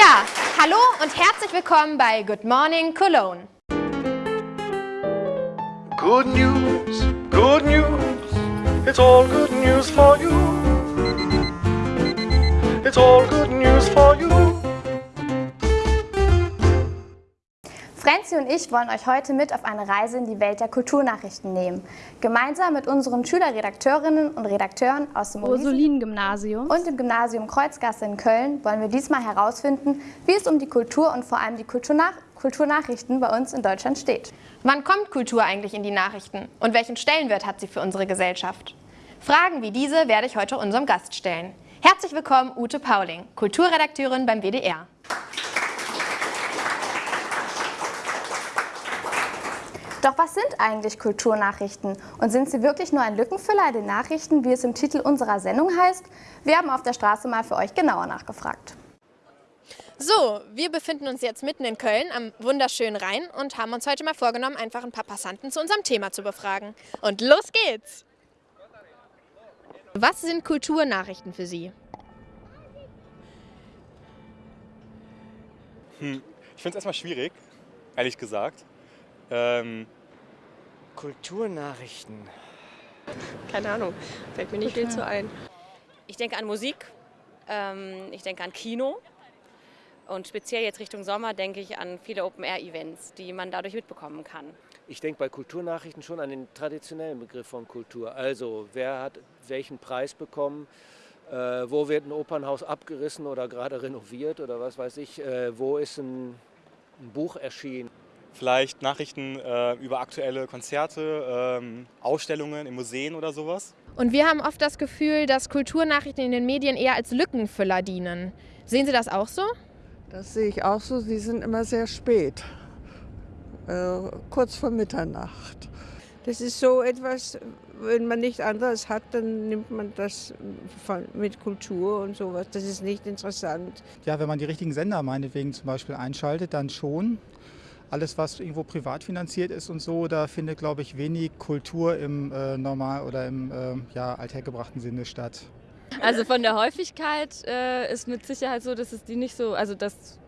Ja, hallo und herzlich willkommen bei Good Morning Cologne. Good news, good news. It's all good news for you. It's all good news for you. Franzi und ich wollen euch heute mit auf eine Reise in die Welt der Kulturnachrichten nehmen. Gemeinsam mit unseren Schülerredakteurinnen und Redakteuren aus dem Ursulinen-Gymnasium und dem Gymnasium Kreuzgasse in Köln wollen wir diesmal herausfinden, wie es um die Kultur und vor allem die Kulturnach Kulturnachrichten bei uns in Deutschland steht. Wann kommt Kultur eigentlich in die Nachrichten und welchen Stellenwert hat sie für unsere Gesellschaft? Fragen wie diese werde ich heute unserem Gast stellen. Herzlich willkommen Ute Pauling, Kulturredakteurin beim WDR. Doch was sind eigentlich Kulturnachrichten? Und sind sie wirklich nur ein Lückenfüller in den Nachrichten, wie es im Titel unserer Sendung heißt? Wir haben auf der Straße mal für euch genauer nachgefragt. So, wir befinden uns jetzt mitten in Köln am wunderschönen Rhein und haben uns heute mal vorgenommen, einfach ein paar Passanten zu unserem Thema zu befragen. Und los geht's! Was sind Kulturnachrichten für Sie? Hm. Ich finde es erstmal schwierig, ehrlich gesagt. Ähm, Kulturnachrichten. Keine Ahnung, fällt mir nicht viel zu ein. Ich denke an Musik, ähm, ich denke an Kino und speziell jetzt Richtung Sommer denke ich an viele Open-Air-Events, die man dadurch mitbekommen kann. Ich denke bei Kulturnachrichten schon an den traditionellen Begriff von Kultur. Also wer hat welchen Preis bekommen, äh, wo wird ein Opernhaus abgerissen oder gerade renoviert oder was weiß ich, äh, wo ist ein, ein Buch erschienen. Vielleicht Nachrichten äh, über aktuelle Konzerte, ähm, Ausstellungen in Museen oder sowas. Und wir haben oft das Gefühl, dass Kulturnachrichten in den Medien eher als Lückenfüller dienen. Sehen Sie das auch so? Das sehe ich auch so. Sie sind immer sehr spät, äh, kurz vor Mitternacht. Das ist so etwas, wenn man nichts anderes hat, dann nimmt man das mit Kultur und sowas. Das ist nicht interessant. Ja, wenn man die richtigen Sender meinetwegen zum Beispiel einschaltet, dann schon. Alles, was irgendwo privat finanziert ist und so, da findet, glaube ich, wenig Kultur im äh, normal oder im äh, ja, althergebrachten Sinne statt. Also von der Häufigkeit äh, ist mit Sicherheit so, dass es die nicht so, also dass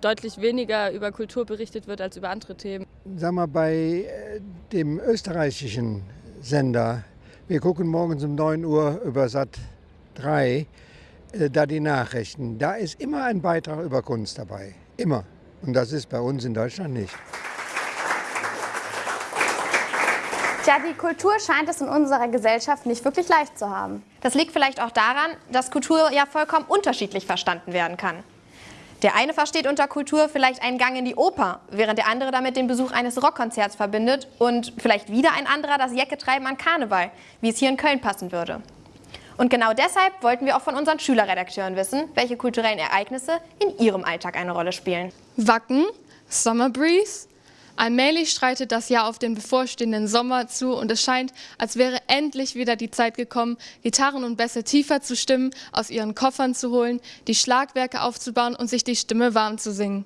deutlich weniger über Kultur berichtet wird als über andere Themen. Sag mal, bei äh, dem österreichischen Sender, wir gucken morgens um 9 Uhr über Sat 3, äh, da die Nachrichten, da ist immer ein Beitrag über Kunst dabei. Immer. Und das ist bei uns in Deutschland nicht. Tja, die Kultur scheint es in unserer Gesellschaft nicht wirklich leicht zu haben. Das liegt vielleicht auch daran, dass Kultur ja vollkommen unterschiedlich verstanden werden kann. Der eine versteht unter Kultur vielleicht einen Gang in die Oper, während der andere damit den Besuch eines Rockkonzerts verbindet und vielleicht wieder ein anderer das Jäcketreiben an Karneval, wie es hier in Köln passen würde. Und genau deshalb wollten wir auch von unseren Schülerredakteuren wissen, welche kulturellen Ereignisse in ihrem Alltag eine Rolle spielen. Wacken, Summer Breeze. Allmählich streitet das Jahr auf den bevorstehenden Sommer zu und es scheint, als wäre endlich wieder die Zeit gekommen, Gitarren und Bässe tiefer zu stimmen, aus ihren Koffern zu holen, die Schlagwerke aufzubauen und sich die Stimme warm zu singen.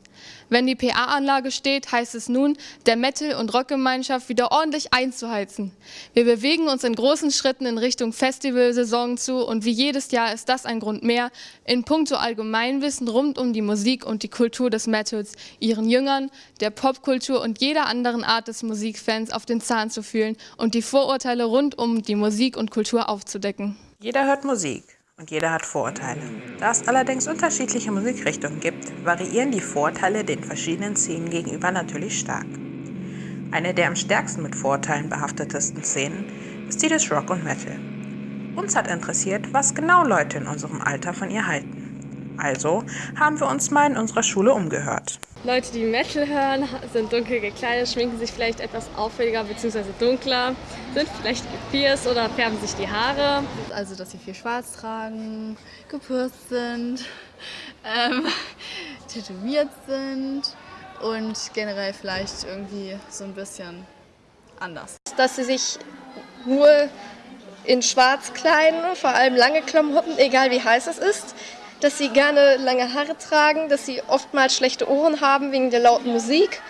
Wenn die PA-Anlage steht, heißt es nun, der Metal- und Rockgemeinschaft wieder ordentlich einzuheizen. Wir bewegen uns in großen Schritten in Richtung Festivalsaison zu und wie jedes Jahr ist das ein Grund mehr, in puncto Allgemeinwissen rund um die Musik und die Kultur des Metals, ihren Jüngern, der Popkultur und jeder anderen Art des Musikfans auf den Zahn zu fühlen und die Vorurteile rund um die Musik und Kultur aufzudecken. Jeder hört Musik und jeder hat Vorurteile. Da es allerdings unterschiedliche Musikrichtungen gibt, variieren die Vorurteile den verschiedenen Szenen gegenüber natürlich stark. Eine der am stärksten mit Vorurteilen behaftetesten Szenen ist die des Rock und Metal. Uns hat interessiert, was genau Leute in unserem Alter von ihr halten. Also haben wir uns mal in unserer Schule umgehört. Leute, die Metal hören, sind dunkel gekleidet, schminken sich vielleicht etwas auffälliger bzw. dunkler, sind vielleicht gepierst oder färben sich die Haare. Also, dass sie viel schwarz tragen, gepürst sind, ähm, tätowiert sind und generell vielleicht irgendwie so ein bisschen anders. Dass sie sich nur in schwarz kleiden, vor allem lange Klamotten, egal wie heiß es ist dass sie gerne lange Haare tragen, dass sie oftmals schlechte Ohren haben wegen der lauten Musik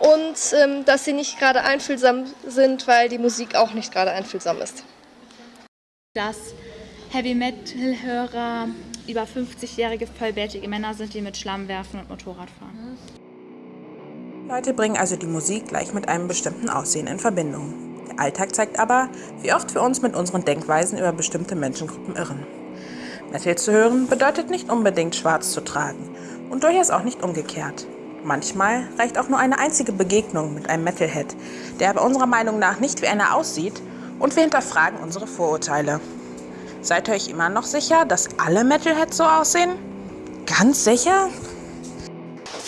und ähm, dass sie nicht gerade einfühlsam sind, weil die Musik auch nicht gerade einfühlsam ist. Dass Heavy Metal-Hörer, über 50-jährige vollbärtige Männer sind, die mit Schlamm werfen und Motorrad fahren. Leute bringen also die Musik gleich mit einem bestimmten Aussehen in Verbindung. Der Alltag zeigt aber, wie oft wir uns mit unseren Denkweisen über bestimmte Menschengruppen irren. Metal zu hören bedeutet nicht unbedingt schwarz zu tragen und durchaus auch nicht umgekehrt. Manchmal reicht auch nur eine einzige Begegnung mit einem Metalhead, der aber unserer Meinung nach nicht wie einer aussieht und wir hinterfragen unsere Vorurteile. Seid ihr euch immer noch sicher, dass alle Metalheads so aussehen? Ganz sicher?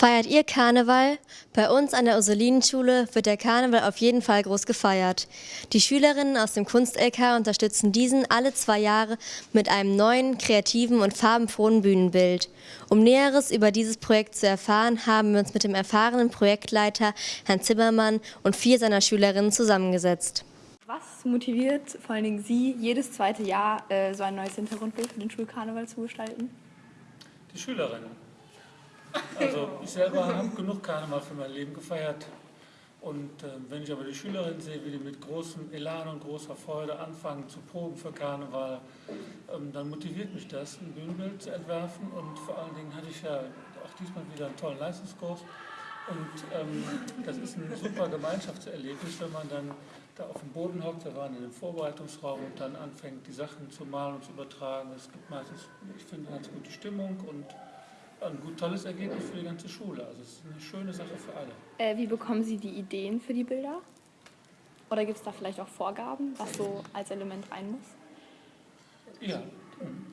Feiert ihr Karneval? Bei uns an der Ursulinenschule wird der Karneval auf jeden Fall groß gefeiert. Die Schülerinnen aus dem Kunst-LK unterstützen diesen alle zwei Jahre mit einem neuen, kreativen und farbenfrohen Bühnenbild. Um Näheres über dieses Projekt zu erfahren, haben wir uns mit dem erfahrenen Projektleiter Herrn Zimmermann und vier seiner Schülerinnen zusammengesetzt. Was motiviert vor allen Dingen Sie, jedes zweite Jahr äh, so ein neues Hintergrundbild für den Schulkarneval zu gestalten? Die Schülerinnen. Also ich selber habe genug Karneval für mein Leben gefeiert. Und äh, wenn ich aber die Schülerinnen sehe, wie die mit großem Elan und großer Freude anfangen zu proben für Karneval, ähm, dann motiviert mich das, ein Bühnenbild zu entwerfen. Und vor allen Dingen hatte ich ja auch diesmal wieder einen tollen Leistungskurs. Und ähm, das ist ein super Gemeinschaftserlebnis, wenn man dann da auf dem Boden hockt, wir waren in dem Vorbereitungsraum und dann anfängt, die Sachen zu malen und zu übertragen. Es gibt meistens, ich finde, eine ganz gute Stimmung und ein gut, tolles Ergebnis für die ganze Schule. Also es ist eine schöne Sache für alle. Äh, wie bekommen Sie die Ideen für die Bilder? Oder gibt es da vielleicht auch Vorgaben, was so als Element rein muss? Ja.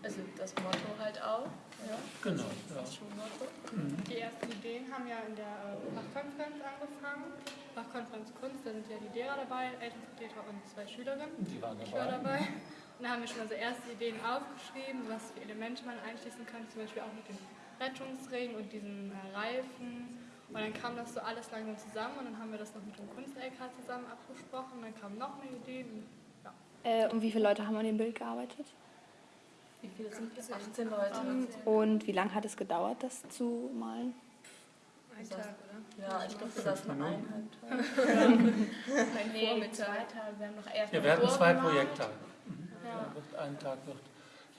Also das Motto halt auch. Ja. Genau. Ja. Das Schulmotto. Mhm. Die ersten Ideen haben ja in der äh, Fachkonferenz angefangen. Fachkonferenz Kunst, da sind ja die Lehrer dabei, Elternvertreter und zwei Schülerinnen. Die waren dabei. Ich war dabei. Und da haben wir schon mal so erste Ideen aufgeschrieben, was für Elemente man einschließen kann, zum Beispiel auch mit dem Rettungsring und diesen äh, Reifen. Und dann kam das so alles langsam zusammen und dann haben wir das noch mit dem Kunst-LK zusammen abgesprochen. Dann kam noch eine Idee. Und, ja. Äh, und wie viele Leute haben an dem Bild gearbeitet? Wie viele sind es? 18 Leute. Und wie lange hat es gedauert, das zu malen? Ein Tag, oder? Ja, ich glaube, das noch eineinhalb Tage. Ein nee, Vormittag. zwei Tage. Wir haben noch erst Ja, wir hatten zwei. Mhm. Ja. Ein Tag wird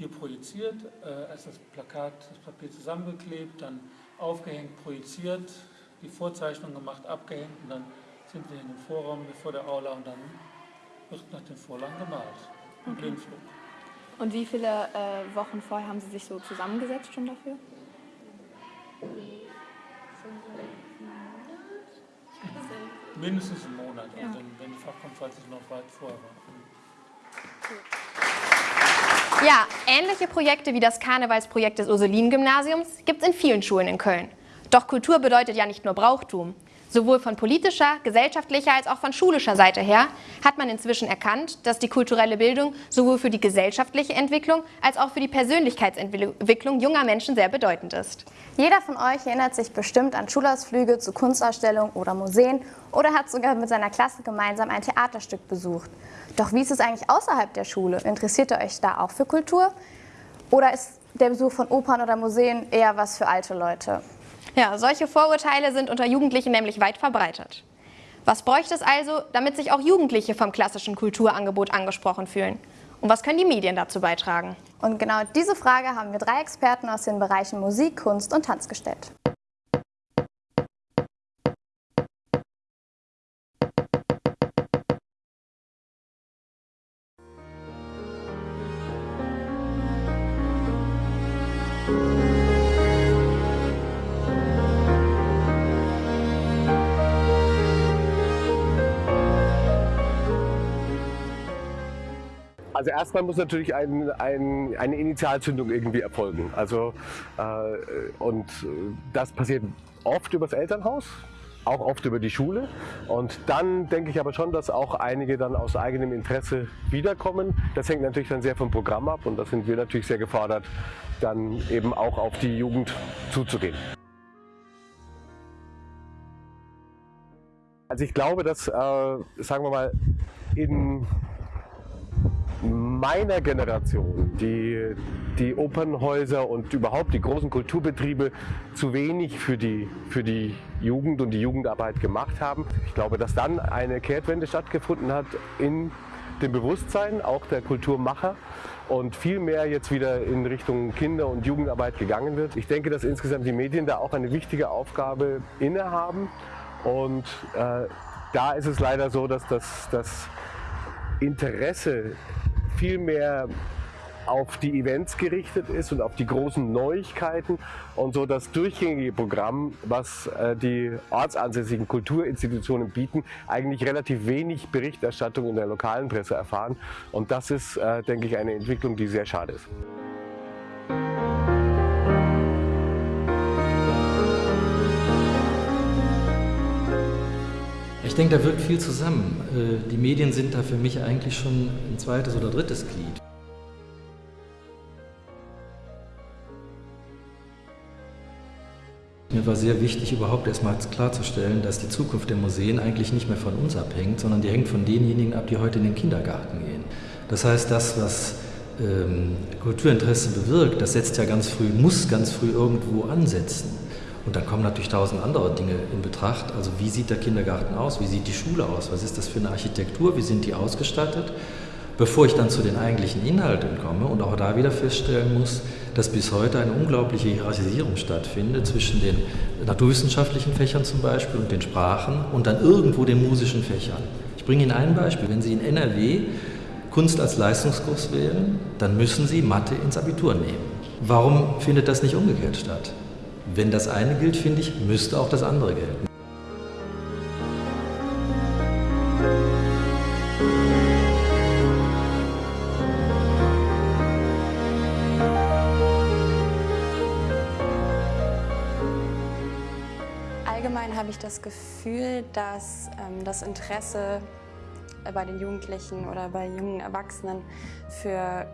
hier projiziert, äh, erst das Plakat, das Papier zusammengeklebt, dann aufgehängt, projiziert, die Vorzeichnung gemacht, abgehängt und dann sind wir in dem Vorraum vor der Aula und dann wird nach den Vorlagen gemalt. Im Okay. Blindflug. Und wie viele äh, Wochen vorher haben Sie sich so zusammengesetzt schon dafür? Mindestens einen Monat, Ja. also wenn die Fachkonferenz noch weit vorher war. Ja, ähnliche Projekte wie das Karnevalsprojekt des Ursulinen-Gymnasiums gibt es in vielen Schulen in Köln. Doch Kultur bedeutet ja nicht nur Brauchtum. Sowohl von politischer, gesellschaftlicher als auch von schulischer Seite her hat man inzwischen erkannt, dass die kulturelle Bildung sowohl für die gesellschaftliche Entwicklung als auch für die Persönlichkeitsentwicklung junger Menschen sehr bedeutend ist. Jeder von euch erinnert sich bestimmt an Schulausflüge zu Kunstausstellungen oder Museen oder hat sogar mit seiner Klasse gemeinsam ein Theaterstück besucht. Doch wie ist es eigentlich außerhalb der Schule? Interessiert ihr euch da auch für Kultur? Oder ist der Besuch von Opern oder Museen eher was für alte Leute? Ja, solche Vorurteile sind unter Jugendlichen nämlich weit verbreitet. Was bräuchte es also, damit sich auch Jugendliche vom klassischen Kulturangebot angesprochen fühlen? Und was können die Medien dazu beitragen? Und genau diese Frage haben wir drei Experten aus den Bereichen Musik, Kunst und Tanz gestellt. Also erstmal muss natürlich ein, ein, eine Initialzündung irgendwie erfolgen. Also, äh, und das passiert oft übers Elternhaus, auch oft über die Schule. Und dann denke ich aber schon, dass auch einige dann aus eigenem Interesse wiederkommen. Das hängt natürlich dann sehr vom Programm ab und da sind wir natürlich sehr gefordert, dann eben auch auf die Jugend zuzugehen. Also ich glaube, dass, äh, sagen wir mal, in meiner Generation die, die Opernhäuser und überhaupt die großen Kulturbetriebe zu wenig für die, für die Jugend und die Jugendarbeit gemacht haben. Ich glaube, dass dann eine Kehrtwende stattgefunden hat in dem Bewusstsein auch der Kulturmacher und viel mehr jetzt wieder in Richtung Kinder- und Jugendarbeit gegangen wird. Ich denke, dass insgesamt die Medien da auch eine wichtige Aufgabe innehaben und äh, da ist es leider so, dass das, das Interesse viel mehr auf die Events gerichtet ist und auf die großen Neuigkeiten und so das durchgängige Programm, was äh, die ortsansässigen Kulturinstitutionen bieten, eigentlich relativ wenig Berichterstattung in der lokalen Presse erfahren. Und das ist, äh, denke ich, eine Entwicklung, die sehr schade ist. Ich denke, da wirkt viel zusammen. Äh, die Medien sind da für mich eigentlich schon ein zweites oder drittes Glied. Mir war sehr wichtig, überhaupt erstmal klarzustellen, dass die Zukunft der Museen eigentlich nicht mehr von uns abhängt, sondern die hängt von denjenigen ab, die heute in den Kindergarten gehen. Das heißt, das, was ähm, Kulturinteresse bewirkt, das setzt ja ganz früh, muss ganz früh irgendwo ansetzen. Und dann kommen natürlich tausend andere Dinge in Betracht. Also wie sieht der Kindergarten aus? Wie sieht die Schule aus? Was ist das für eine Architektur? Wie sind die ausgestattet? Bevor ich dann zu den eigentlichen Inhalten komme und auch da wieder feststellen muss, dass bis heute eine unglaubliche Hierarchisierung stattfindet zwischen den naturwissenschaftlichen Fächern zum Beispiel und den Sprachen und dann irgendwo den musischen Fächern. Ich bringe Ihnen ein Beispiel. Wenn Sie in NRW Kunst als Leistungskurs wählen, dann müssen Sie Mathe ins Abitur nehmen. Warum findet das nicht umgekehrt statt? Wenn das eine gilt, finde ich, müsste auch das andere gelten. Allgemein habe ich das Gefühl, dass ähm, das Interesse bei den Jugendlichen oder bei jungen Erwachsenen für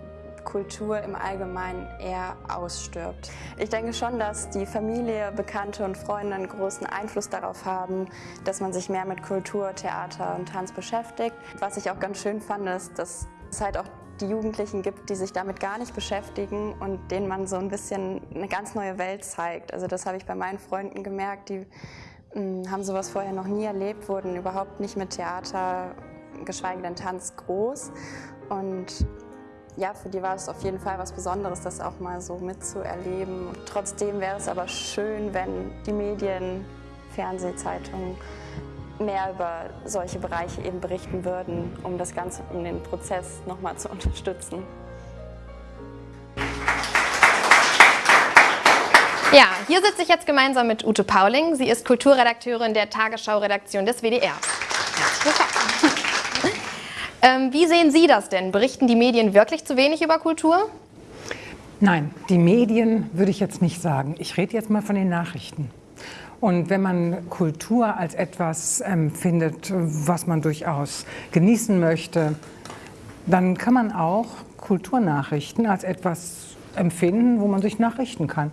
Kultur im Allgemeinen eher ausstirbt. Ich denke schon, dass die Familie, Bekannte und Freunde einen großen Einfluss darauf haben, dass man sich mehr mit Kultur, Theater und Tanz beschäftigt. Was ich auch ganz schön fand, ist, dass es halt auch die Jugendlichen gibt, die sich damit gar nicht beschäftigen und denen man so ein bisschen eine ganz neue Welt zeigt. Also das habe ich bei meinen Freunden gemerkt, die mh, haben sowas vorher noch nie erlebt, wurden überhaupt nicht mit Theater, geschweige denn Tanz groß und ja, für die war es auf jeden Fall was Besonderes, das auch mal so mitzuerleben. Trotzdem wäre es aber schön, wenn die Medien, Fernsehzeitungen mehr über solche Bereiche eben berichten würden, um das Ganze, um den Prozess nochmal zu unterstützen. Ja, hier sitze ich jetzt gemeinsam mit Ute Pauling. Sie ist Kulturredakteurin der Tagesschau-Redaktion des WDR. Herzlich willkommen. Ähm, wie sehen Sie das denn? Berichten die Medien wirklich zu wenig über Kultur? Nein, die Medien würde ich jetzt nicht sagen. Ich rede jetzt mal von den Nachrichten. Und wenn man Kultur als etwas empfindet, was man durchaus genießen möchte, dann kann man auch Kulturnachrichten als etwas empfinden, wo man sich nachrichten kann.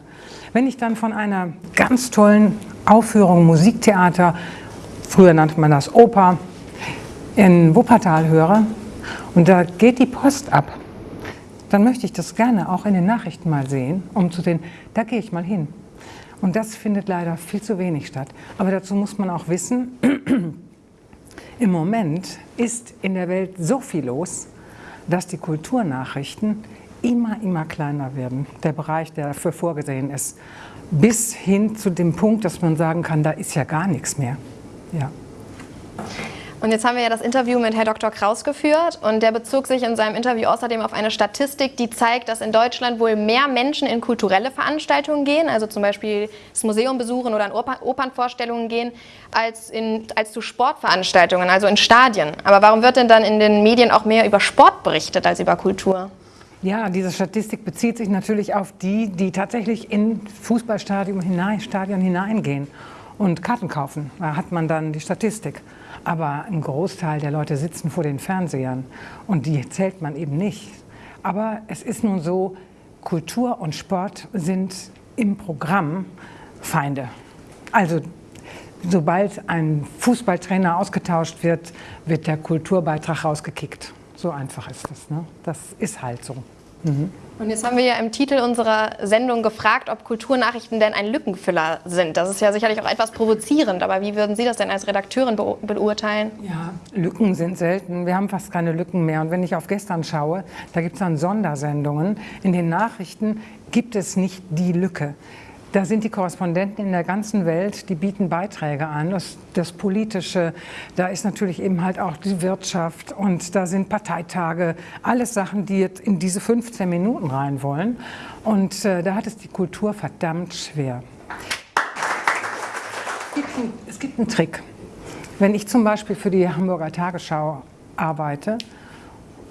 Wenn ich dann von einer ganz tollen Aufführung Musiktheater, früher nannte man das Oper, in Wuppertal höre und da geht die Post ab, dann möchte ich das gerne auch in den Nachrichten mal sehen, um zu sehen, da gehe ich mal hin. Und das findet leider viel zu wenig statt. Aber dazu muss man auch wissen, im Moment ist in der Welt so viel los, dass die Kulturnachrichten immer, immer kleiner werden. Der Bereich, der dafür vorgesehen ist. Bis hin zu dem Punkt, dass man sagen kann, da ist ja gar nichts mehr. Ja. Und jetzt haben wir ja das Interview mit Herrn Dr. Kraus geführt und der bezog sich in seinem Interview außerdem auf eine Statistik, die zeigt, dass in Deutschland wohl mehr Menschen in kulturelle Veranstaltungen gehen, also zum Beispiel das Museum besuchen oder in Opernvorstellungen gehen, als, in, als zu Sportveranstaltungen, also in Stadien. Aber warum wird denn dann in den Medien auch mehr über Sport berichtet als über Kultur? Ja, diese Statistik bezieht sich natürlich auf die, die tatsächlich in Fußballstadion hinein, Stadion hineingehen und Karten kaufen. Da hat man dann die Statistik. Aber ein Großteil der Leute sitzen vor den Fernsehern und die zählt man eben nicht. Aber es ist nun so, Kultur und Sport sind im Programm Feinde. Also sobald ein Fußballtrainer ausgetauscht wird, wird der Kulturbeitrag rausgekickt. So einfach ist das. Ne? Das ist halt so. Mhm. Und jetzt haben wir ja im Titel unserer Sendung gefragt, ob Kulturnachrichten denn ein Lückenfüller sind. Das ist ja sicherlich auch etwas provozierend, aber wie würden Sie das denn als Redakteurin beurteilen? Ja, Lücken sind selten. Wir haben fast keine Lücken mehr. Und wenn ich auf gestern schaue, da gibt es dann Sondersendungen. In den Nachrichten gibt es nicht die Lücke. Da sind die Korrespondenten in der ganzen Welt, die bieten Beiträge an. Das, das, Politische, da ist natürlich eben halt auch die Wirtschaft und da sind Parteitage, alles Sachen, die jetzt in diese 15 Minuten rein wollen. Und äh, da hat es die Kultur verdammt schwer. Es gibt, ein, es gibt einen Trick. Wenn ich zum Beispiel für die Hamburger Tagesschau arbeite,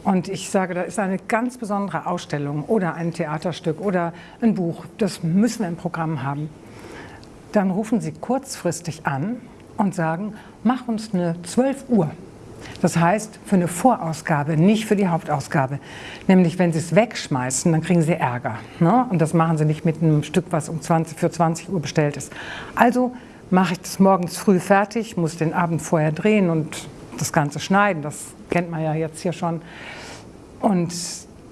und ich sage, da ist eine ganz besondere Ausstellung oder ein Theaterstück oder ein Buch, das müssen wir im Programm haben. Dann rufen Sie kurzfristig an und sagen, mach uns eine 12 Uhr. Das heißt, für eine Vorausgabe, nicht für die Hauptausgabe. Nämlich, wenn Sie es wegschmeißen, dann kriegen Sie Ärger. Ne? Und das machen Sie nicht mit einem Stück, was um 20, für 20 Uhr bestellt ist. Also mache ich das morgens früh fertig, muss den Abend vorher drehen und das Ganze schneiden. Das kennt man ja jetzt hier schon. Und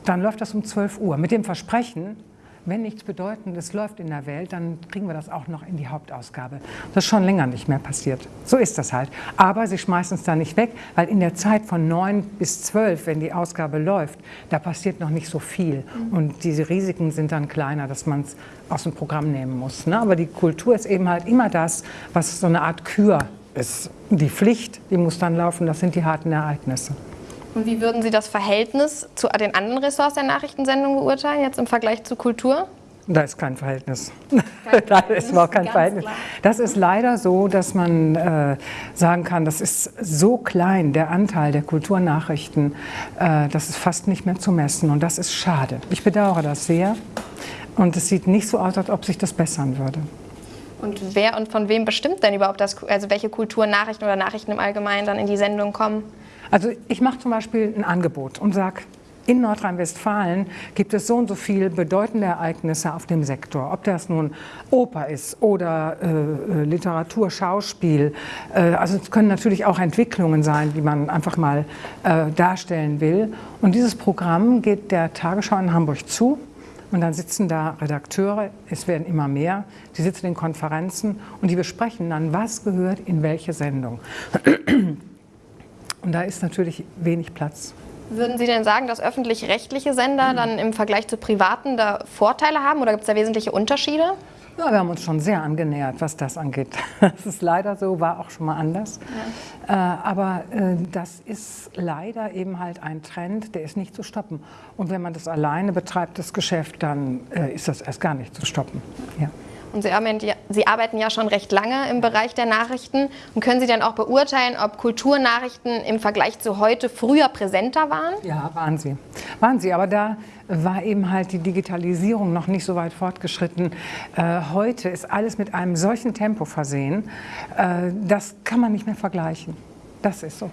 dann läuft das um 12 Uhr mit dem Versprechen, wenn nichts Bedeutendes läuft in der Welt, dann kriegen wir das auch noch in die Hauptausgabe. Das ist schon länger nicht mehr passiert. So ist das halt. Aber sie schmeißen es da nicht weg, weil in der Zeit von 9 bis 12, wenn die Ausgabe läuft, da passiert noch nicht so viel. Mhm. Und diese Risiken sind dann kleiner, dass man es aus dem Programm nehmen muss. Ne? Aber die Kultur ist eben halt immer das, was so eine Art Kür ist. Die Pflicht, die muss dann laufen, das sind die harten Ereignisse. Und wie würden Sie das Verhältnis zu den anderen Ressorts der Nachrichtensendung beurteilen, jetzt im Vergleich zu Kultur? Da ist kein Verhältnis. Kein da ist überhaupt kein Verhältnis. Klar. Das ist leider so, dass man äh, sagen kann, das ist so klein, der Anteil der Kulturnachrichten, äh, das ist fast nicht mehr zu messen. Und das ist schade. Ich bedauere das sehr. Und es sieht nicht so aus, als ob sich das bessern würde. Und wer und von wem bestimmt denn überhaupt, das, also welche Kulturnachrichten oder Nachrichten im Allgemeinen dann in die Sendung kommen? Also ich mache zum Beispiel ein Angebot und sage, in Nordrhein-Westfalen gibt es so und so viele bedeutende Ereignisse auf dem Sektor. Ob das nun Oper ist oder äh, äh, Literatur, Schauspiel. Äh, also es können natürlich auch Entwicklungen sein, die man einfach mal äh, darstellen will. Und dieses Programm geht der Tagesschau in Hamburg zu. Und dann sitzen da Redakteure, es werden immer mehr, die sitzen in Konferenzen und die besprechen dann, was gehört in welche Sendung. Und da ist natürlich wenig Platz. Würden Sie denn sagen, dass öffentlich-rechtliche Sender dann im Vergleich zu privaten da Vorteile haben oder gibt es da wesentliche Unterschiede? Ja, wir haben uns schon sehr angenähert, was das angeht. Das ist leider so, war auch schon mal anders. Ja. Äh, aber äh, das ist leider eben halt ein Trend, der ist nicht zu stoppen. Und wenn man das alleine betreibt, das Geschäft, dann äh, ist das erst gar nicht zu stoppen. Ja. Und Sie arbeiten, ja, Sie arbeiten ja schon recht lange im Bereich der Nachrichten. Und können Sie dann auch beurteilen, ob Kulturnachrichten im Vergleich zu heute früher präsenter waren? Ja, waren sie. Waren sie. Aber da war eben halt die Digitalisierung noch nicht so weit fortgeschritten. Äh, heute ist alles mit einem solchen Tempo versehen, äh, das kann man nicht mehr vergleichen. Das ist so.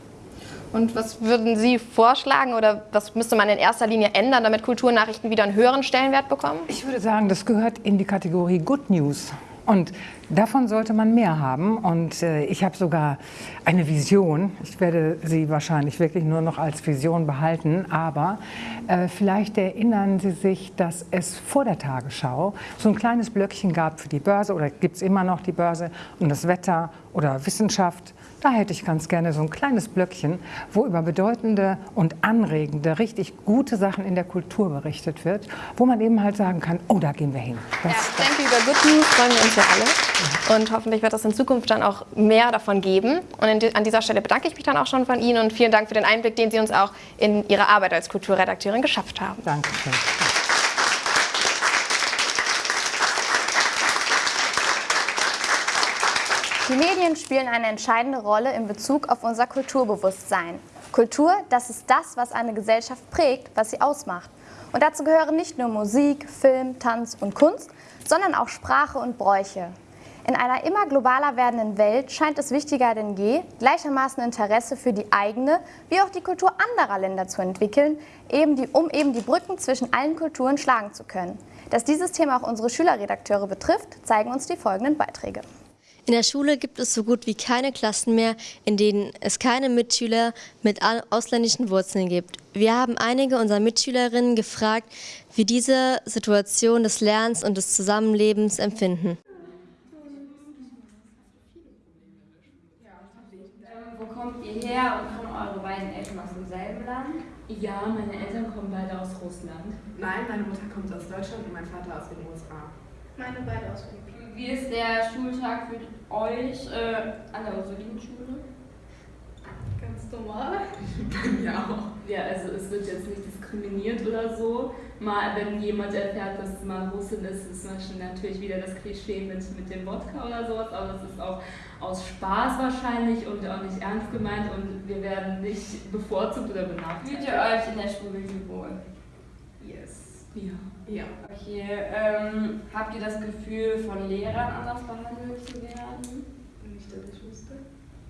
Und was würden Sie vorschlagen oder was müsste man in erster Linie ändern, damit Kulturnachrichten wieder einen höheren Stellenwert bekommen? Ich würde sagen, das gehört in die Kategorie Good News. Und davon sollte man mehr haben. Und äh, ich habe sogar eine Vision. Ich werde sie wahrscheinlich wirklich nur noch als Vision behalten. Aber äh, vielleicht erinnern Sie sich, dass es vor der Tagesschau so ein kleines Blöckchen gab für die Börse oder gibt es immer noch die Börse und das Wetter oder Wissenschaft da hätte ich ganz gerne so ein kleines Blöckchen, wo über bedeutende und anregende, richtig gute Sachen in der Kultur berichtet wird, wo man eben halt sagen kann, oh, da gehen wir hin. Das, ja, ich denke, über Good News freuen wir uns ja alle. Und hoffentlich wird es in Zukunft dann auch mehr davon geben. Und an dieser Stelle bedanke ich mich dann auch schon von Ihnen und vielen Dank für den Einblick, den Sie uns auch in Ihre Arbeit als Kulturredakteurin geschafft haben. Dankeschön. Die Medien spielen eine entscheidende Rolle in Bezug auf unser Kulturbewusstsein. Kultur, das ist das, was eine Gesellschaft prägt, was sie ausmacht. Und dazu gehören nicht nur Musik, Film, Tanz und Kunst, sondern auch Sprache und Bräuche. In einer immer globaler werdenden Welt scheint es wichtiger denn je, gleichermaßen Interesse für die eigene wie auch die Kultur anderer Länder zu entwickeln, eben die, um eben die Brücken zwischen allen Kulturen schlagen zu können. Dass dieses Thema auch unsere Schülerredakteure betrifft, zeigen uns die folgenden Beiträge. In der Schule gibt es so gut wie keine Klassen mehr, in denen es keine Mitschüler mit ausländischen Wurzeln gibt. Wir haben einige unserer Mitschülerinnen gefragt, wie diese Situation des Lernens und des Zusammenlebens empfinden. Wo kommt ihr her und kommen eure beiden Eltern aus demselben Land? Ja, meine Eltern kommen beide aus Russland. Nein, meine Mutter kommt aus Deutschland und mein Vater aus den USA. Meine beide aus Philippinen. Wie ist der Schultag für euch äh, an der Ursulinenschule? Ganz normal. ja auch. Ja, also es wird jetzt nicht diskriminiert oder so. Mal, wenn jemand erfährt, dass es mal Russin ist, ist natürlich wieder das Klischee mit, mit dem Wodka oder sowas, aber das ist auch aus Spaß wahrscheinlich und auch nicht ernst gemeint und wir werden nicht bevorzugt oder benachteiligt. Fühlt ihr euch in der Schule wohl? Yes. Ja. Ja. Okay, ähm, habt ihr das Gefühl, von Lehrern anders behandelt zu werden? Nicht, dass ich wüsste.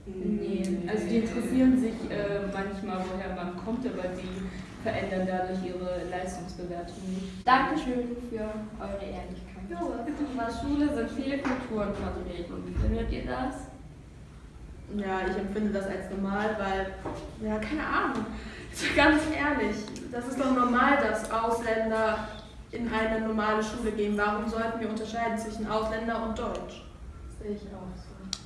Nee, also die interessieren sich äh, manchmal, woher man kommt, aber die verändern dadurch ihre Leistungsbewertung nicht. Dankeschön für eure Ehrlichkeit. Ja, in der Schule sind viele Kulturen vertreten. Wie findet ihr das? Ja, ich empfinde das als normal, weil, ja, keine Ahnung, ganz ehrlich, das ist doch normal, dass Ausländer in eine normale Schule gehen. Warum sollten wir unterscheiden zwischen Ausländer und Deutsch? Sehe ich auch so.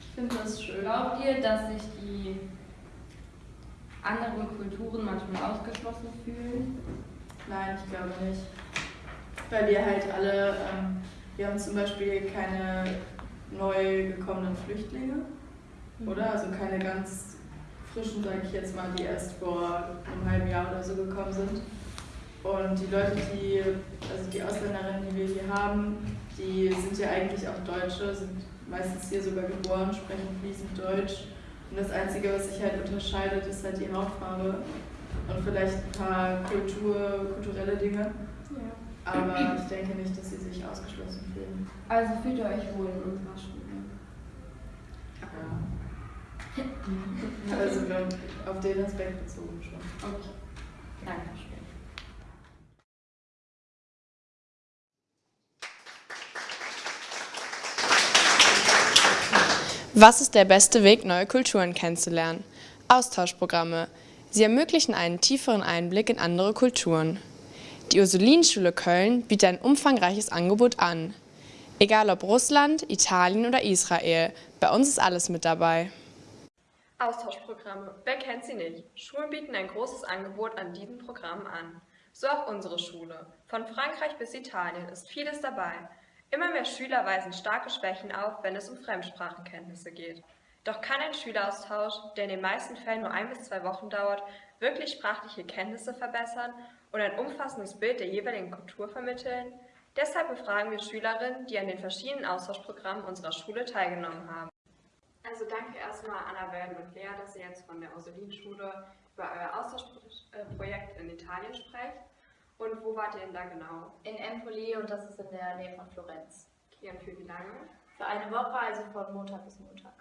Ich finde das schön. Glaubt ihr, dass sich die anderen Kulturen manchmal ausgeschlossen fühlen? Nein, ich glaube nicht. Weil wir halt alle, ähm, wir haben zum Beispiel keine neu gekommenen Flüchtlinge, mhm. oder? Also keine ganz frischen, sage ich jetzt mal, die erst vor einem halben Jahr oder so gekommen sind. Und die Leute, die, also die Ausländerinnen, die wir hier haben, die sind ja eigentlich auch Deutsche, sind meistens hier sogar geboren, sprechen fließend Deutsch. Und das Einzige, was sich halt unterscheidet, ist halt die Hautfarbe und vielleicht ein paar Kultur, kulturelle Dinge. Ja. Aber ich denke nicht, dass sie sich ausgeschlossen fühlen. Also fühlt ihr euch wohl in unserer Schule? Ja. also auf den Aspekt bezogen schon. Okay. Danke. Was ist der beste Weg, neue Kulturen kennenzulernen? Austauschprogramme. Sie ermöglichen einen tieferen Einblick in andere Kulturen. Die Ursulinenschule Köln bietet ein umfangreiches Angebot an. Egal ob Russland, Italien oder Israel, bei uns ist alles mit dabei. Austauschprogramme. Wer kennt sie nicht? Schulen bieten ein großes Angebot an diesen Programmen an. So auch unsere Schule. Von Frankreich bis Italien ist vieles dabei. Immer mehr Schüler weisen starke Schwächen auf, wenn es um Fremdsprachenkenntnisse geht. Doch kann ein Schüleraustausch, der in den meisten Fällen nur ein bis zwei Wochen dauert, wirklich sprachliche Kenntnisse verbessern und ein umfassendes Bild der jeweiligen Kultur vermitteln? Deshalb befragen wir Schülerinnen, die an den verschiedenen Austauschprogrammen unserer Schule teilgenommen haben. Also danke erstmal Annabelle und Lea, dass ihr jetzt von der Ursulinenschule über euer Austauschprojekt in Italien sprecht. Und wo wart ihr denn da genau? In Empoli und das ist in der Nähe von Florenz. Okay, und für wie lange? Für eine Woche, also von Montag bis Montag.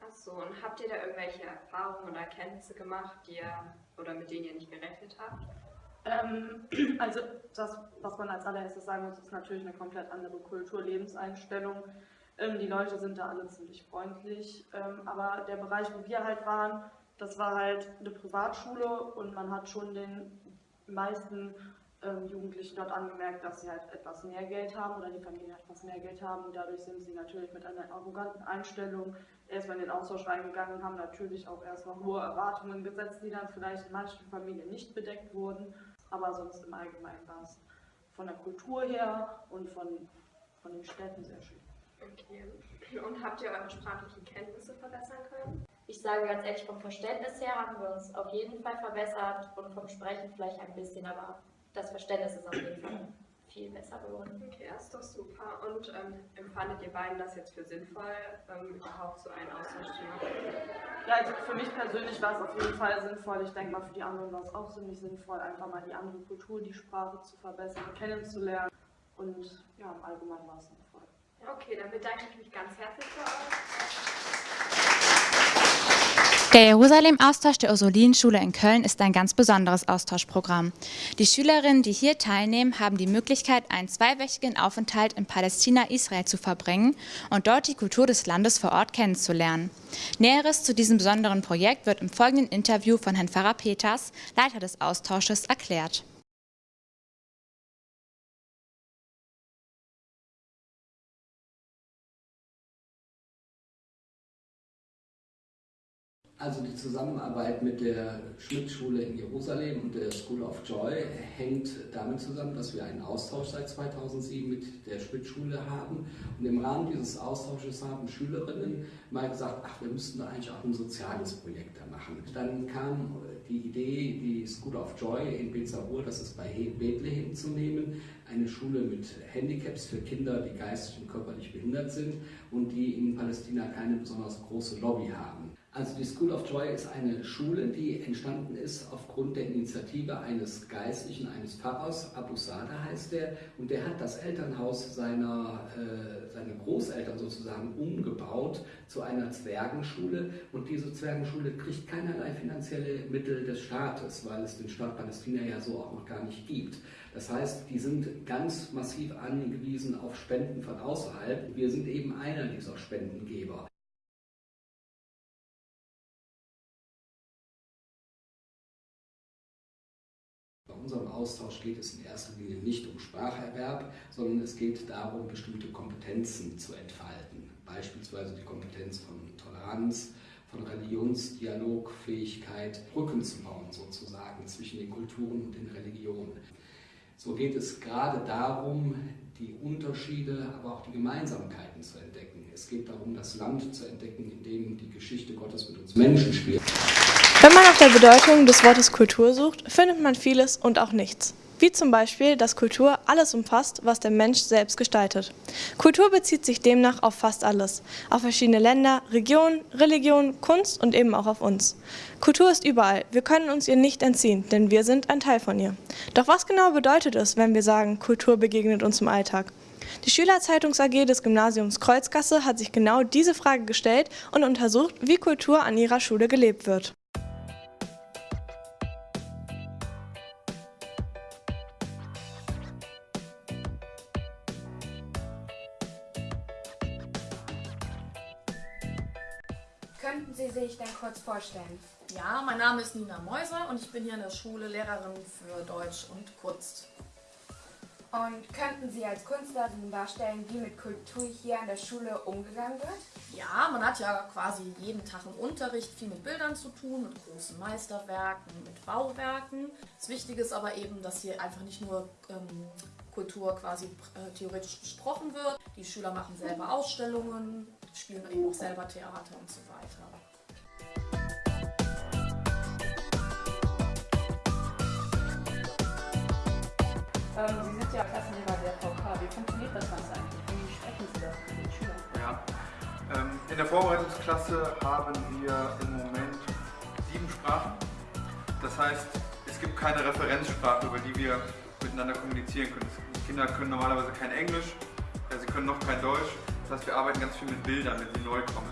Ach so, und habt ihr da irgendwelche Erfahrungen oder Erkenntnisse gemacht, die ihr oder mit denen ihr nicht gerechnet habt? Ähm, also das, was man als allererstes sagen muss, ist natürlich eine komplett andere Kultur, Lebenseinstellung. Ähm, die Leute sind da alle ziemlich freundlich, ähm, aber der Bereich, wo wir halt waren, das war halt eine Privatschule und man hat schon den meisten ähm, Jugendlichen dort angemerkt, dass sie halt etwas mehr Geld haben oder die Familien etwas mehr Geld haben und dadurch sind sie natürlich mit einer arroganten Einstellung erstmal in den Austausch reingegangen und haben natürlich auch erstmal hohe Erwartungen gesetzt, die dann vielleicht in manchen Familien nicht bedeckt wurden, aber sonst im Allgemeinen war es von der Kultur her und von, von den Städten sehr schön. Okay. Und habt ihr eure sprachlichen Kenntnisse verbessern können? Ich sage ganz ehrlich, vom Verständnis her haben wir uns auf jeden Fall verbessert und vom Sprechen vielleicht ein bisschen, aber das Verständnis ist auf jeden Fall viel besser geworden. Okay, das ist doch super. Und ähm, empfandet ihr beiden das jetzt für sinnvoll, ähm, überhaupt so einen Austausch zu machen? Ja, also für mich persönlich war es auf jeden Fall sinnvoll. Ich denke mal, für die anderen war es auch ziemlich sinnvoll, einfach mal die andere Kultur, die Sprache zu verbessern, kennenzulernen. Und ja, im Allgemeinen war es sinnvoll. Okay, dann bedanke ich mich ganz herzlich für euch. Der Jerusalem-Austausch der Ursulinenschule in Köln ist ein ganz besonderes Austauschprogramm. Die Schülerinnen, die hier teilnehmen, haben die Möglichkeit, einen zweiwöchigen Aufenthalt in Palästina-Israel zu verbringen und dort die Kultur des Landes vor Ort kennenzulernen. Näheres zu diesem besonderen Projekt wird im folgenden Interview von Herrn Pfarrer Peters, Leiter des Austausches, erklärt. Also die Zusammenarbeit mit der Schmidt-Schule in Jerusalem und der School of Joy hängt damit zusammen, dass wir einen Austausch seit 2007 mit der Schmidt-Schule haben. Und im Rahmen dieses Austausches haben Schülerinnen mal gesagt, ach, wir müssten da eigentlich auch ein soziales Projekt da machen. Dann kam die Idee, die School of Joy in Bezabur, das ist bei Bethlehem zu nehmen, eine Schule mit Handicaps für Kinder, die geistig und körperlich behindert sind und die in Palästina keine besonders große Lobby haben. Also die School of Joy ist eine Schule, die entstanden ist aufgrund der Initiative eines Geistlichen, eines Pfarrers, Abu Sada heißt der, und der hat das Elternhaus seiner, äh, seiner Großeltern sozusagen umgebaut zu einer Zwergenschule und diese Zwergenschule kriegt keinerlei finanzielle Mittel des Staates, weil es den Staat Palästina ja so auch noch gar nicht gibt. Das heißt, die sind ganz massiv angewiesen auf Spenden von außerhalb. Wir sind eben einer dieser Spendengeber. Unserem Austausch geht es in erster Linie nicht um Spracherwerb, sondern es geht darum, bestimmte Kompetenzen zu entfalten. Beispielsweise die Kompetenz von Toleranz, von Religionsdialogfähigkeit, Brücken zu bauen sozusagen zwischen den Kulturen und den Religionen. So geht es gerade darum, die Unterschiede, aber auch die Gemeinsamkeiten zu entdecken. Es geht darum, das Land zu entdecken, in dem die Geschichte Gottes mit uns Menschen spielt. Wenn man nach der Bedeutung des Wortes Kultur sucht, findet man vieles und auch nichts. Wie zum Beispiel, dass Kultur alles umfasst, was der Mensch selbst gestaltet. Kultur bezieht sich demnach auf fast alles, auf verschiedene Länder, Regionen, Religionen, Kunst und eben auch auf uns. Kultur ist überall, wir können uns ihr nicht entziehen, denn wir sind ein Teil von ihr. Doch was genau bedeutet es, wenn wir sagen, Kultur begegnet uns im Alltag? Die Schülerzeitungs AG des Gymnasiums Kreuzgasse hat sich genau diese Frage gestellt und untersucht, wie Kultur an ihrer Schule gelebt wird. Sie sich denn kurz vorstellen? Ja, mein Name ist Nina Mäuser und ich bin hier in der Schule Lehrerin für Deutsch und Kunst. Und könnten Sie als Künstlerin darstellen, wie mit Kultur hier an der Schule umgegangen wird? Ja, man hat ja quasi jeden Tag im Unterricht viel mit Bildern zu tun, mit großen Meisterwerken, mit Bauwerken. Das Wichtige ist aber eben, dass hier einfach nicht nur ähm, Kultur quasi äh, theoretisch besprochen wird. Die Schüler machen selber Ausstellungen, spielen eben auch selber Theater und so weiter. Ähm, Sie sind ja Klassenlehrer der VK. Wie funktioniert das Ganze eigentlich? Wie sprechen Sie das mit den Schülern? Ja. Ähm, in der Vorbereitungsklasse haben wir im Moment sieben Sprachen. Das heißt, es gibt keine Referenzsprache, über die wir miteinander kommunizieren können. Die Kinder können normalerweise kein Englisch, sie können noch kein Deutsch. Das heißt, wir arbeiten ganz viel mit Bildern, wenn sie neu kommen.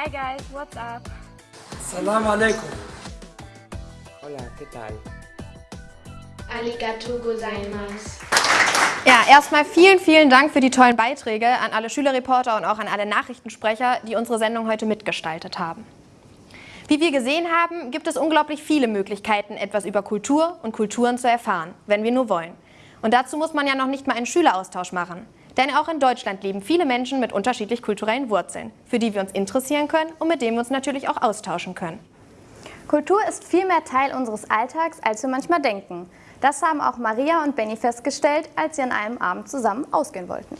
Hi guys, what's up? Salam alaikum. Hola, ¿qué tal? Arigato gozaimasu. Ja, erstmal vielen, vielen Dank für die tollen Beiträge an alle Schülerreporter und auch an alle Nachrichtensprecher, die unsere Sendung heute mitgestaltet haben. Wie wir gesehen haben, gibt es unglaublich viele Möglichkeiten, etwas über Kultur und Kulturen zu erfahren, wenn wir nur wollen. Und dazu muss man ja noch nicht mal einen Schüleraustausch machen. Denn auch in Deutschland leben viele Menschen mit unterschiedlich kulturellen Wurzeln, für die wir uns interessieren können und mit denen wir uns natürlich auch austauschen können. Kultur ist viel mehr Teil unseres Alltags, als wir manchmal denken. Das haben auch Maria und Benny festgestellt, als sie an einem Abend zusammen ausgehen wollten.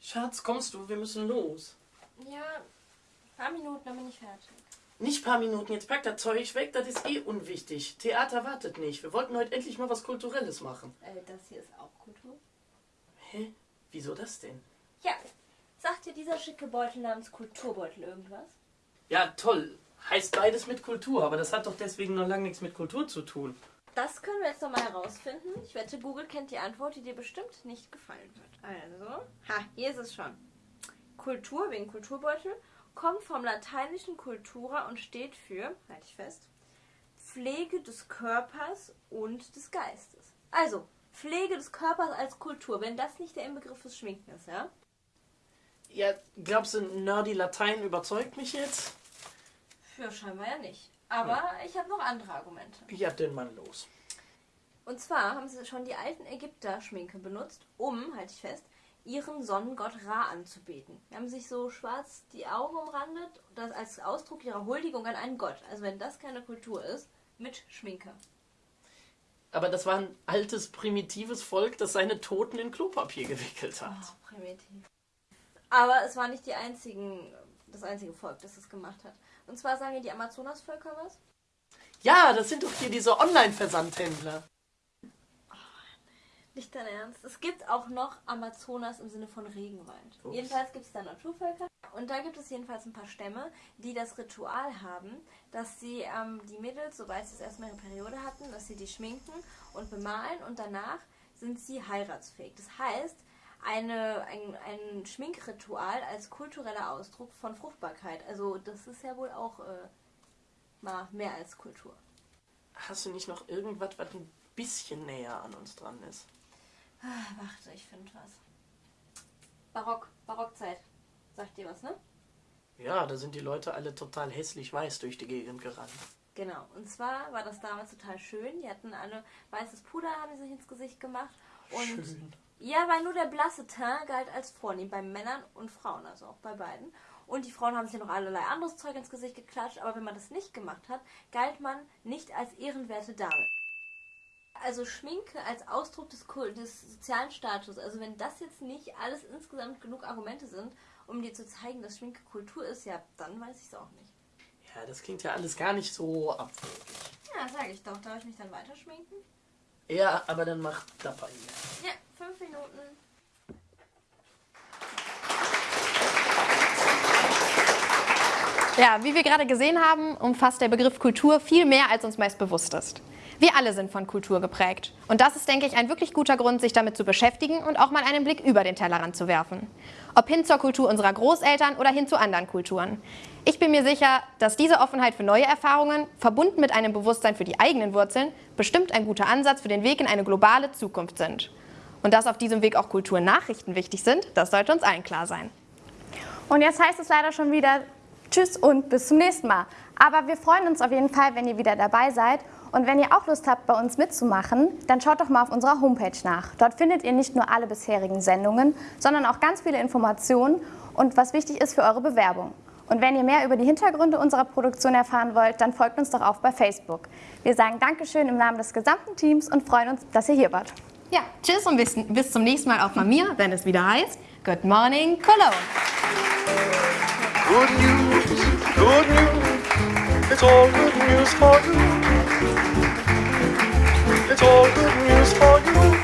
Schatz, kommst du? Wir müssen los. Ja, ein paar Minuten, dann bin ich fertig. Nicht ein paar Minuten, jetzt pack das Zeug weg, das ist eh unwichtig. Theater wartet nicht. Wir wollten heute endlich mal was Kulturelles machen. Äh, das hier ist auch Kultur? Hä? Wieso das denn? Ja, sagt dir dieser schicke Beutel namens Kulturbeutel irgendwas? Ja, toll. Heißt beides mit Kultur, aber das hat doch deswegen noch lange nichts mit Kultur zu tun. Das können wir jetzt nochmal herausfinden. Ich wette, Google kennt die Antwort, die dir bestimmt nicht gefallen wird. Also, ha, hier ist es schon. Kultur wegen Kulturbeutel kommt vom lateinischen cultura und steht für, halte ich fest, Pflege des Körpers und des Geistes. Also, Pflege des Körpers als Kultur, wenn das nicht der Inbegriff des Schminken ist, ja? Ja, glaubst du, nerdy Latein überzeugt mich jetzt? Ja, scheinbar ja nicht. Aber ich habe noch andere Argumente. Ja, denn mal los. Und zwar haben sie schon die alten Ägypter Schminke benutzt, um, halte ich fest, ihren Sonnengott Ra anzubeten. Die haben sich so schwarz die Augen umrandet, das als Ausdruck ihrer Huldigung an einen Gott. Also wenn das keine Kultur ist, mit Schminke. Aber das war ein altes, primitives Volk, das seine Toten in Klopapier gewickelt hat. Oh, primitiv. Aber es war nicht die einzigen, das einzige Volk, das es gemacht hat. Und zwar sagen die Amazonasvölker was? Ja, das sind doch hier diese Online-Versandhändler. Nicht dein Ernst. Es gibt auch noch Amazonas im Sinne von Regenwald. Ups. Jedenfalls gibt es da Naturvölker. Und da gibt es jedenfalls ein paar Stämme, die das Ritual haben, dass sie ähm, die Mädels, sobald sie das erstmal ihre Periode hatten, dass sie die schminken und bemalen und danach sind sie heiratsfähig. Das heißt, eine, ein, ein Schminkritual als kultureller Ausdruck von Fruchtbarkeit. Also das ist ja wohl auch äh, mal mehr als Kultur. Hast du nicht noch irgendwas, was ein bisschen näher an uns dran ist? Ah, warte, ich finde was. Barock, Barockzeit. Sagt dir was, ne? Ja, da sind die Leute alle total hässlich weiß durch die Gegend gerannt. Genau. Und zwar war das damals total schön. Die hatten alle weißes Puder, haben sie sich ins Gesicht gemacht. Und Schön. ja, weil nur der blasse Teint galt als vornehm bei Männern und Frauen, also auch bei beiden. Und die Frauen haben sich ja noch allerlei anderes Zeug ins Gesicht geklatscht, aber wenn man das nicht gemacht hat, galt man nicht als ehrenwerte Dame. Also Schminke als Ausdruck des, des sozialen Status. Also wenn das jetzt nicht alles insgesamt genug Argumente sind, um dir zu zeigen, dass Schminke Kultur ist, ja, dann weiß ich es auch nicht. Ja, das klingt ja alles gar nicht so abwegig. Ja, sage ich doch. Darf ich mich dann weiter schminken? Ja, aber dann mach dabei hier. Ja, fünf Minuten. Ja, wie wir gerade gesehen haben, umfasst der Begriff Kultur viel mehr, als uns meist bewusst ist. Wir alle sind von Kultur geprägt. Und das ist, denke ich, ein wirklich guter Grund, sich damit zu beschäftigen und auch mal einen Blick über den Tellerrand zu werfen. Ob hin zur Kultur unserer Großeltern oder hin zu anderen Kulturen. Ich bin mir sicher, dass diese Offenheit für neue Erfahrungen, verbunden mit einem Bewusstsein für die eigenen Wurzeln, bestimmt ein guter Ansatz für den Weg in eine globale Zukunft sind. Und dass auf diesem Weg auch Kulturnachrichten wichtig sind, das sollte uns allen klar sein. Und jetzt heißt es leider schon wieder Tschüss und bis zum nächsten Mal. Aber wir freuen uns auf jeden Fall, wenn ihr wieder dabei seid. Und wenn ihr auch Lust habt, bei uns mitzumachen, dann schaut doch mal auf unserer Homepage nach. Dort findet ihr nicht nur alle bisherigen Sendungen, sondern auch ganz viele Informationen und was wichtig ist für eure Bewerbung. Und wenn ihr mehr über die Hintergründe unserer Produktion erfahren wollt, dann folgt uns doch auch bei Facebook. Wir sagen Dankeschön im Namen des gesamten Teams und freuen uns, dass ihr hier wart. Ja, tschüss und bis, bis zum nächsten Mal auch von mir, wenn es wieder heißt Good Morning Cologne. Good news, good news. It's all good news for you. It's all good news for you.